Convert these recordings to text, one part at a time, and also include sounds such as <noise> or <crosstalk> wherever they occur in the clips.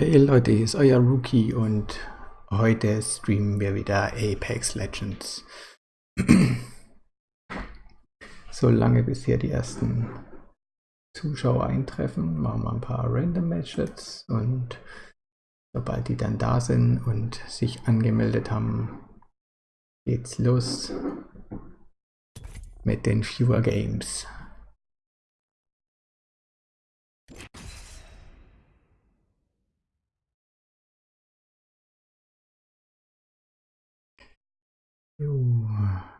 Hey Leute, hier ist euer Rookie und heute streamen wir wieder Apex Legends. <clears throat> so lange bis hier die ersten Zuschauer eintreffen, machen wir ein paar Random Matches und sobald die dann da sind und sich angemeldet haben, geht's los mit den Fewer Games. Jo,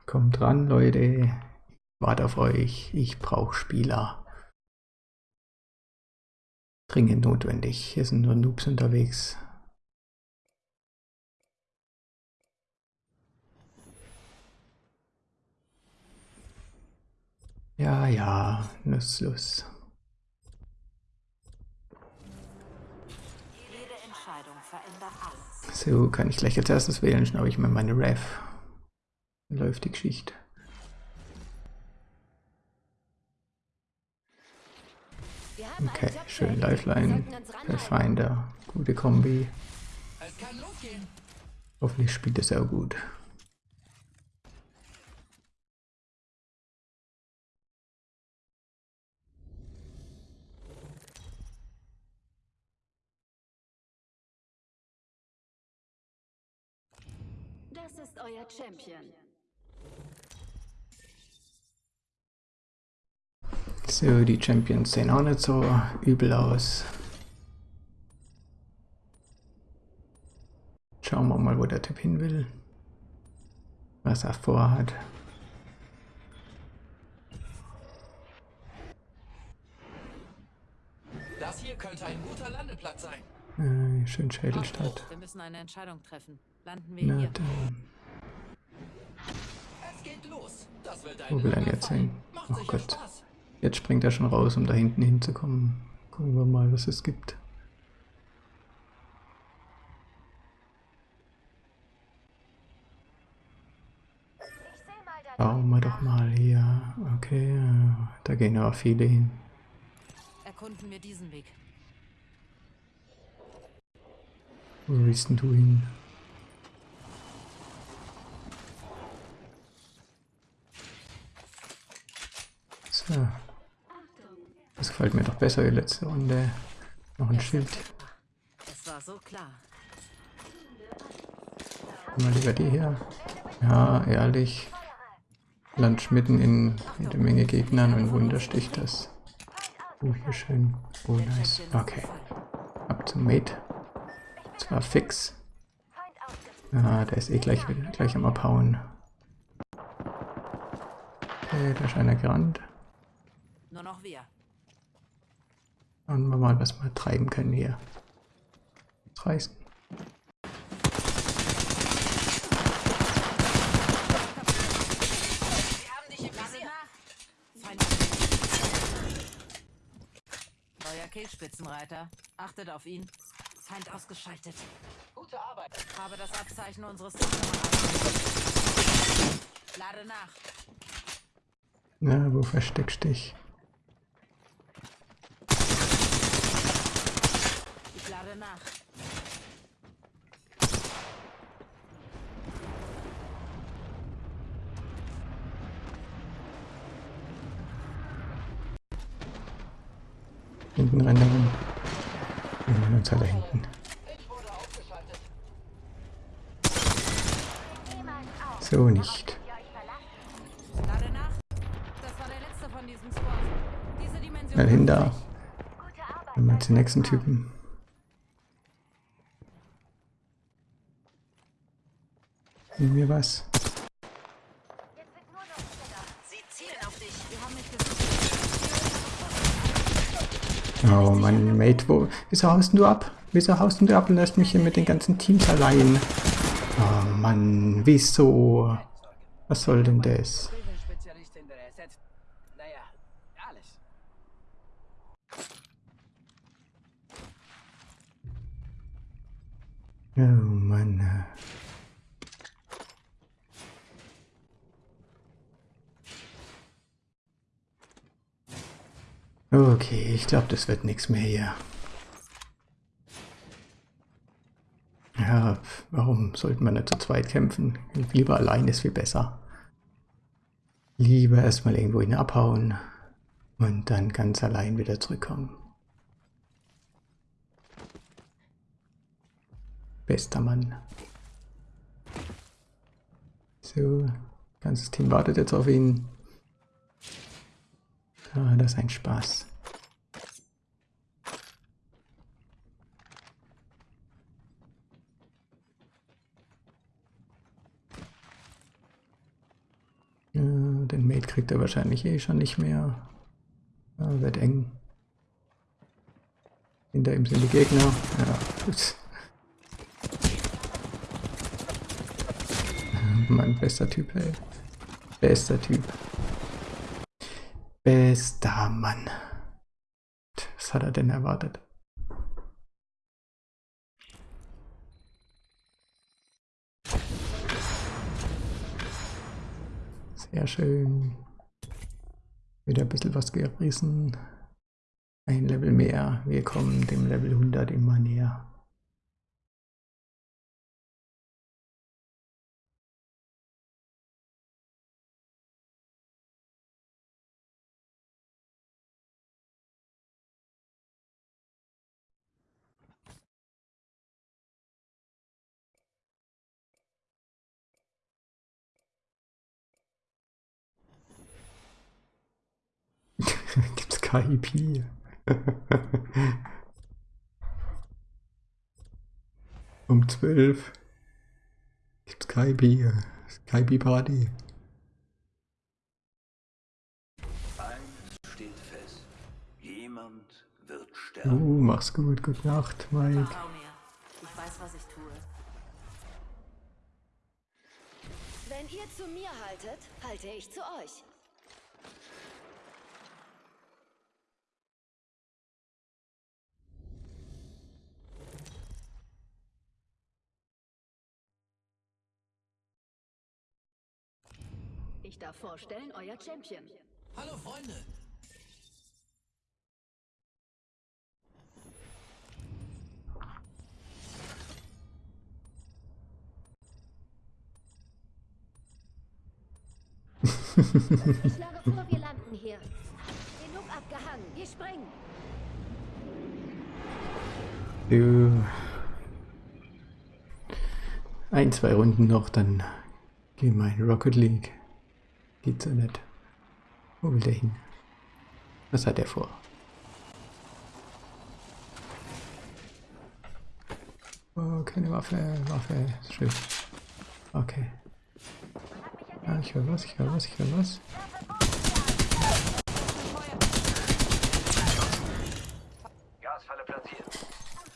kommt ran, Leute. Warte auf euch. Ich brauche Spieler. Dringend notwendig. Hier sind nur Noobs unterwegs. Ja, ja, nutzlos. So, kann ich gleich als erstes wählen, schnaube ich mir meine Ref läuft die Geschichte. Okay, schön Lifeline, Pathfinder, gute Kombi. Hoffentlich spielt es auch gut. Das ist euer Champion. So, die Champions sehen auch nicht so übel aus. Schauen wir mal, wo der Typ hin will. Was er vorhat. Das hier könnte ein guter Landeplatz sein. Äh, schön Schädelstadt. Wir müssen eine Entscheidung treffen. Landen wir Na, hier. dann, Es geht los. Das wird ein wo will er jetzt hin? Macht Oh Gott. Spaß. Jetzt springt er schon raus, um da hinten hinzukommen. Gucken wir mal, was es gibt. Schauen wir doch mal hier. Okay, äh, da gehen aber viele hin. Erkunden wir diesen Weg. Wo willst denn du hin? So. Das gefällt mir doch besser die letzte Runde. Noch ein Schild. Es war so klar. Mal lieber die hier. Ja, ehrlich. Lunch mitten in jede Menge Gegnern und Wunder sticht das. Oh, hier schön. Oh, nice. Okay. Ab zum Mate. Zwar fix. Ah, der ist eh gleich, gleich am Abhauen. Okay, da ist einer gerannt. Nur noch wir. Schauen wir mal, was wir treiben können hier. Was reißen. Neuer Killspitzenreiter. Achtet auf ihn. Feind ausgeschaltet. Gute Arbeit. Habe das Abzeichen unseres. Lade nach. Na, wo versteckst dich? Ich lade nach. Hinten rennen. Wir rennen uns alle hinten. Ich wurde ausgeschaltet. So nicht. Lade nach. Das war der letzte von diesem Squad. Diese Dimension. Schnell hin da. Dann mal zum nächsten Typen. Nehmen wir was? Sie zielen auf dich. Wir haben nicht gesehen. Oh Mann, Mate, wo, wieso haust du ab? Wieso haust du ab und lässt mich hier mit den ganzen Teams allein? Oh Mann, wieso? Was soll denn das? Oh Mann. Okay, ich glaube, das wird nichts mehr hier. Ja, warum sollte man nicht zu zweit kämpfen? Lieber allein ist viel besser. Lieber erstmal irgendwo hin abhauen und dann ganz allein wieder zurückkommen. Bester Mann. So, ganzes Team wartet jetzt auf ihn. Ah, das ist ein Spaß. Ja, den Mate kriegt er wahrscheinlich eh schon nicht mehr. Ja, wird eng. Hinter ihm sind die Gegner. Ja, gut. <laughs> Mein bester Typ, ey. Bester Typ. Bester Mann. Was hat er denn erwartet? Sehr schön. Wieder ein bisschen was gerissen. Ein Level mehr. Wir kommen dem Level 100 immer näher. <laughs> Gibt's KIP? <laughs> um 12 gibt's KIP. KIP Party. Eins steht fest. Jemand wird Uh, sterben. mach's gut. Gute Nacht, Mike. Ich weiß, was ich tue. Wenn ihr zu mir haltet, halte ich zu euch. Ich darf vorstellen, euer Champion. Hallo Freunde. Ich schlage vor, wir landen hier. Genug abgehangen. Wir springen. So. Ein, zwei Runden noch, dann gehen wir in Rocket League. Geht's ja nicht. Wo will der hin? Was hat er vor? Oh, keine Waffe, Waffe, schön. Okay. Ah, ich höre was, ich höre was, ich höre was. Gasfalle platziert.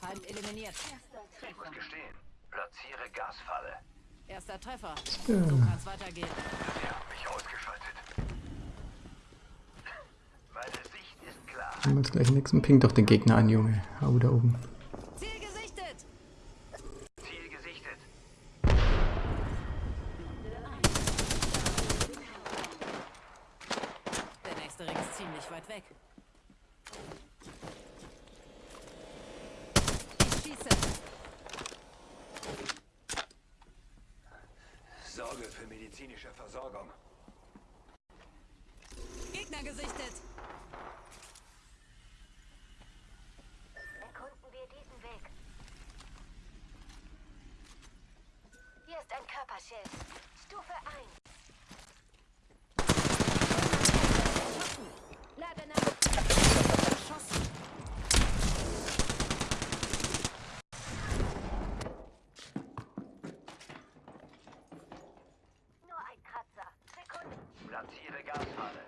Feind eliminiert. Ich muss gestehen. Platziere Gasfalle. Erster Treffer. Ja. So kann's weitergehen. Sie haben mich ausgeschaltet. Meine Sicht Nehmen wir uns gleich den nächsten. Ping doch den Gegner an, Junge. Hau da oben. Ziel gesichtet. Ziel gesichtet. Der nächste Ring ist ziemlich weit weg. Ich schieße. Sorge für medizinische Versorgung. Gegner gesichtet. Erkunden wir diesen Weg. Hier ist ein Körperschild. Stufe 1. Lage nach. Erschossen. Nur ein Kratzer. Sekunde. Platziere Gasfalle.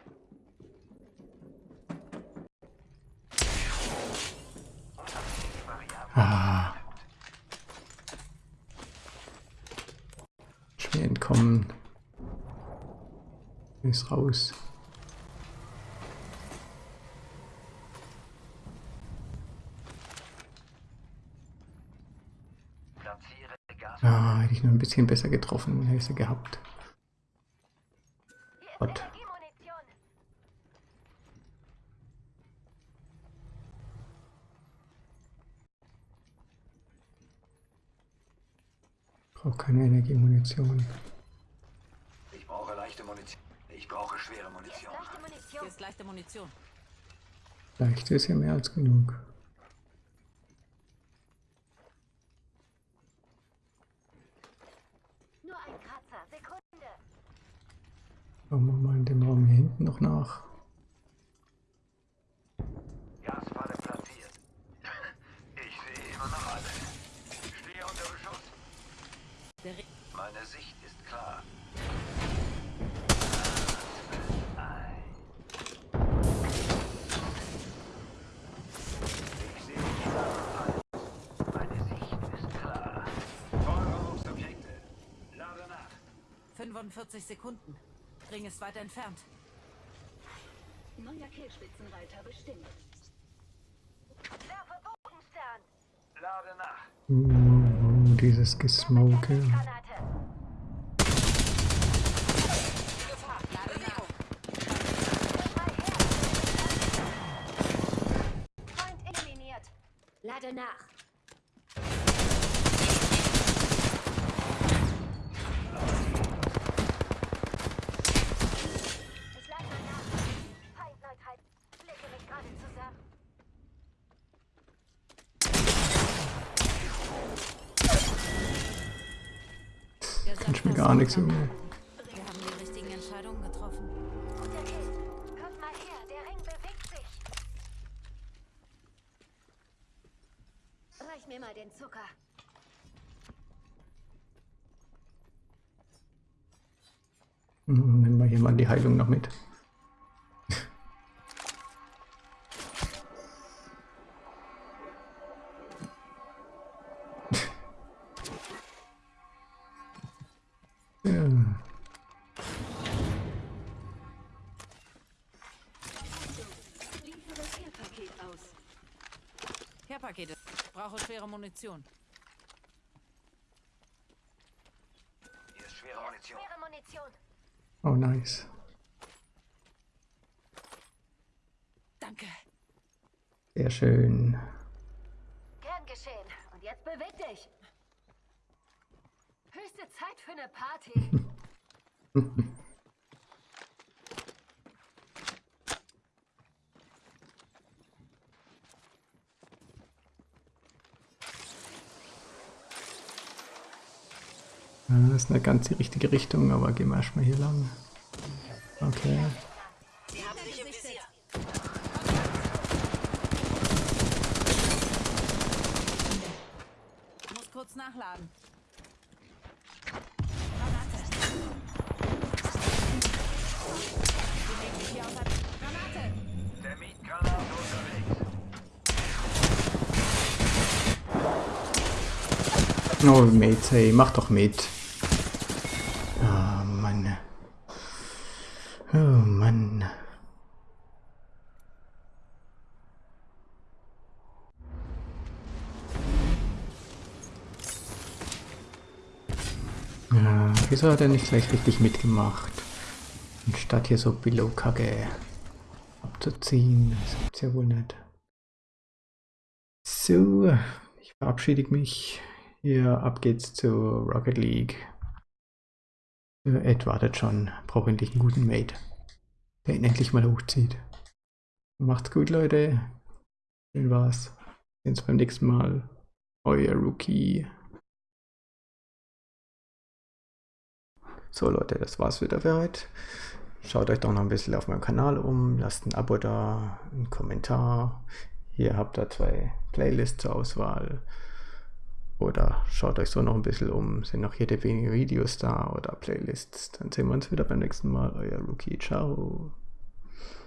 Ah. Ist raus. Gasfalle. Ah, hätte ich nur ein bisschen besser getroffen, hätte ich sie gehabt. Gott. Brauche keine Energiemunition. Ich brauche leichte Munition. Ich brauche schwere Munition. Leichte Munition. Hier ist leichte Munition. Leicht ist ja mehr als genug. Nur ein Kratzer. Sekunde. Schauen wir mal in dem Raum hier hinten noch nach. Gasfalle platziert. Ich sehe immer noch alle. Stehe unter Beschuss. Der Re Meine Sicht ist klar. Ich sehe überall. Meine Sicht ist klar. Feuerungsobjekte. Lade nach. 45 Sekunden. Ring ist weit entfernt. Neuer Killspitzenreiter bestimmt. Werfe Bogenstern. Lade nach. Uh, dieses Gesmoke. Granate. Lade nach. Mal den Zucker. Hm, Nehmen wir hier mal die Heilung noch mit. Care-Pakete. Brauche schwere Munition. Hier ist schwere Munition. Schwere Munition. Oh, nice. Danke. Sehr schön. Gern geschehen. Und jetzt beweg dich. Höchste Zeit für eine Party. <laughs> das ist eine ganz die richtige Richtung, aber gehen wir erstmal hier lang. Okay. Muss kurz nachladen. Oh, Mate, hey, mach doch mit. Wieso hat er nicht gleich richtig mitgemacht? Anstatt hier so Billo-Kacke abzuziehen. Das gibt's ja wohl nicht. So, ich verabschiede mich. Ja, ab geht's zu Rocket League. Äh, Ed wartet schon. Braucht endlich einen guten Mate, der ihn endlich mal hochzieht. Macht's gut, Leute. Schön war's. Sehen uns beim nächsten Mal. Euer Rookie. So, Leute, das war's wieder für heute. Schaut euch doch noch ein bisschen auf meinem Kanal um. Lasst ein Abo da, einen Kommentar. Hier habt ihr zwei Playlists zur Auswahl. Oder schaut euch so noch ein bisschen um. Sind noch jede wenige Videos da oder Playlists. Dann sehen wir uns wieder beim nächsten Mal. Euer Rookie. Ciao.